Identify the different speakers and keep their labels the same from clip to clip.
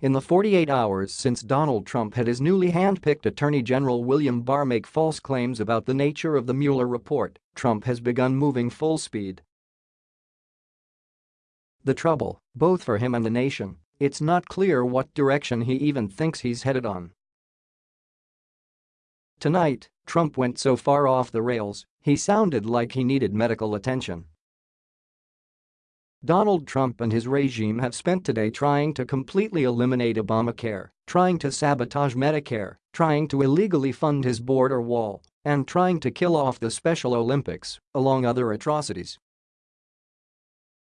Speaker 1: In the 48 hours since Donald Trump had his newly handpicked Attorney General William Barr make false claims about the nature of the Mueller report, Trump has begun moving full speed. The trouble, both for him and the nation, it's not clear what direction he even thinks he's headed on. Tonight, Trump went so far off the rails, he sounded like he needed medical attention. Donald Trump and his regime have spent today trying to completely eliminate Obamacare, trying to sabotage Medicare, trying to illegally fund his border wall, and trying to kill off the Special Olympics, along other atrocities.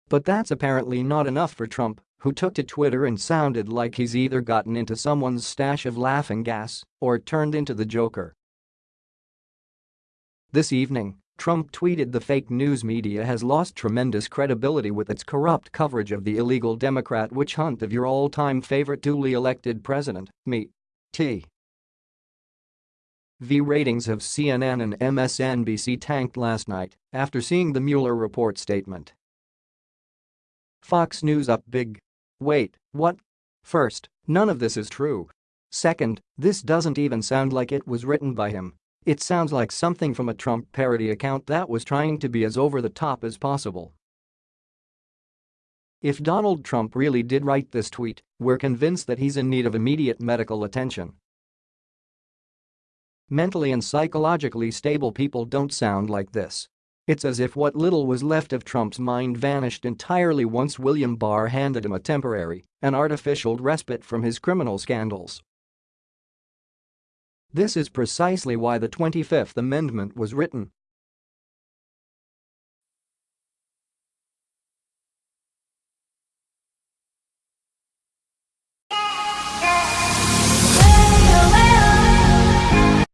Speaker 1: But that's apparently not enough for Trump, who took to Twitter and sounded like he's either gotten into someone's stash of laughing gas or turned into the Joker. This evening, Trump tweeted the fake news media has lost tremendous credibility with its corrupt coverage of the illegal Democrat witch hunt of your all-time favorite duly elected president, me. T. V ratings of CNN and MSNBC tanked last night after seeing the Mueller report statement. Fox News up big. Wait, what? First, none of this is true. Second, this doesn't even sound like it was written by him. It sounds like something from a Trump parody account that was trying to be as over the top as possible. If Donald Trump really did write this tweet, we're convinced that he's in need of immediate medical attention. Mentally and psychologically stable people don't sound like this. It's as if what little was left of Trump's mind vanished entirely once William Barr handed him a temporary and artificial respite from his criminal scandals. This is precisely why the 25th Amendment was written,